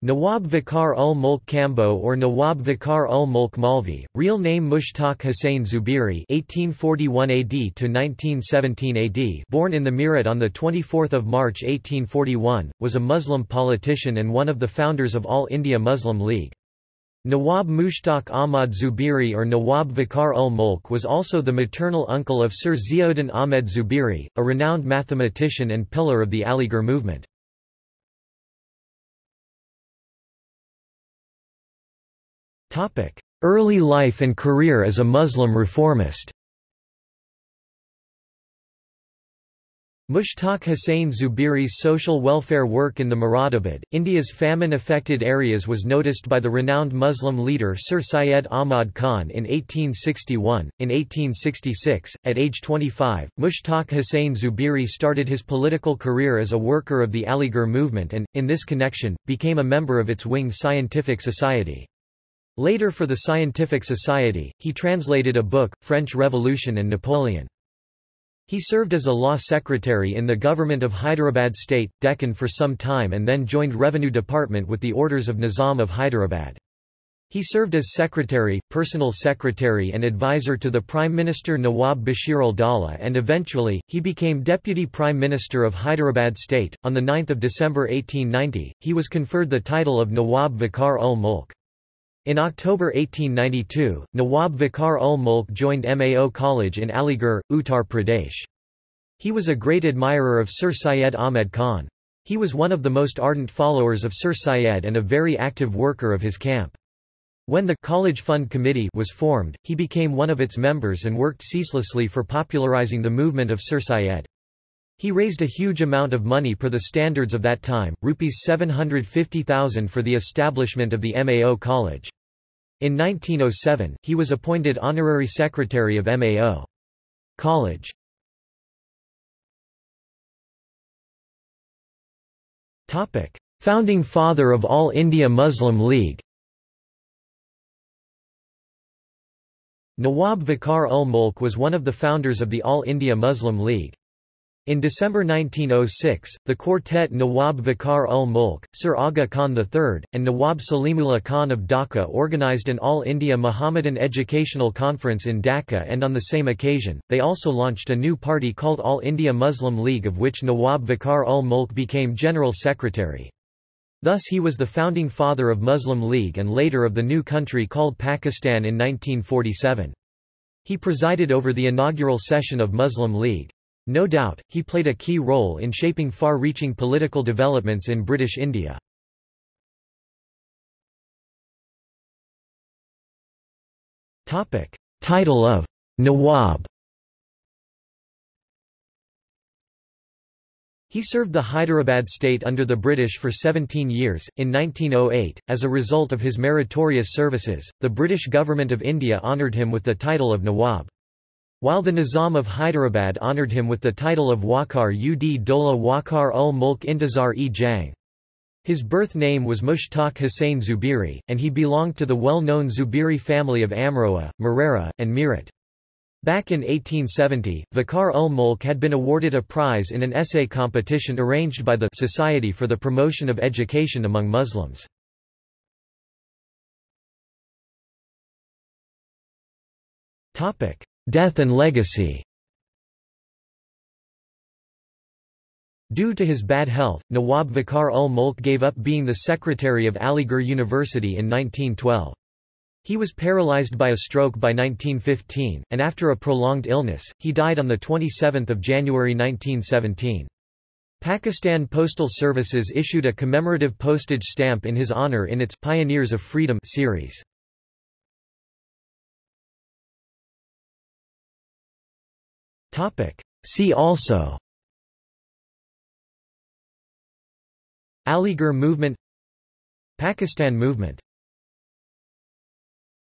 Nawab Vakar ul Mulk Kamboh or Nawab Vakar ul Mulk Malvi, real name Mushtaq Hussain Zubiri (1841 AD to 1917 AD), born in the Meerut on the 24th of March 1841, was a Muslim politician and one of the founders of All India Muslim League. Nawab Mushtaq Ahmad Zubiri or Nawab Vakar ul Mulk was also the maternal uncle of Sir Ziauddin Ahmed Zubiri, a renowned mathematician and pillar of the Aligarh movement. Early life and career as a Muslim reformist Mushtaq Hussain Zubiri's social welfare work in the Moradabad, India's famine-affected areas was noticed by the renowned Muslim leader Sir Syed Ahmad Khan in 1861. In 1866, at age 25, Mushtaq Hussain Zubiri started his political career as a worker of the Aligarh movement and, in this connection, became a member of its wing Scientific Society. Later for the Scientific Society, he translated a book, French Revolution and Napoleon. He served as a law secretary in the government of Hyderabad state, Deccan for some time and then joined Revenue Department with the orders of Nizam of Hyderabad. He served as secretary, personal secretary and advisor to the Prime Minister Nawab Bashir ul-Dawla and eventually, he became Deputy Prime Minister of Hyderabad state. On 9 December 1890, he was conferred the title of Nawab Vakar ul Mulk. In October 1892, Nawab Vakar ul Mulk joined Mao College in Aligarh, Uttar Pradesh. He was a great admirer of Sir Syed Ahmed Khan. He was one of the most ardent followers of Sir Syed and a very active worker of his camp. When the College Fund Committee was formed, he became one of its members and worked ceaselessly for popularizing the movement of Sir Syed. He raised a huge amount of money per the standards of that time, rupees 750,000 for the establishment of the MAO College. In 1907, he was appointed honorary secretary of MAO. College. Topic: Founding father of All India Muslim League Nawab Vakar ul Mulk was one of the founders of the All India Muslim League. In December 1906, the quartet Nawab Vakar ul Mulk, Sir Aga Khan III, and Nawab Salimullah Khan of Dhaka organized an All-India Mohammedan Educational Conference in Dhaka and on the same occasion, they also launched a new party called All India Muslim League of which Nawab Vakar ul Mulk became General Secretary. Thus he was the founding father of Muslim League and later of the new country called Pakistan in 1947. He presided over the inaugural session of Muslim League. No doubt, he played a key role in shaping far-reaching political developments in British India. Title of Nawab He served the Hyderabad state under the British for 17 years. In 1908, as a result of his meritorious services, the British Government of India honoured him with the title of Nawab. While the Nizam of Hyderabad honoured him with the title of Wakar ud Dola Wakar ul Mulk Intizar e Jang. His birth name was Mushtaq Hussain Zubiri, and he belonged to the well-known Zubiri family of Amroha, Marehra, and Meerut. Back in 1870, Vakar ul Mulk had been awarded a prize in an essay competition arranged by the Society for the Promotion of Education among Muslims. Death and legacy Due to his bad health, Nawab Vakar ul Mulk gave up being the secretary of Aligarh University in 1912. He was paralyzed by a stroke by 1915, and after a prolonged illness, he died on 27 January 1917. Pakistan Postal Services issued a commemorative postage stamp in his honor in its Pioneers of Freedom series. See also. Aligarh movement. Pakistan movement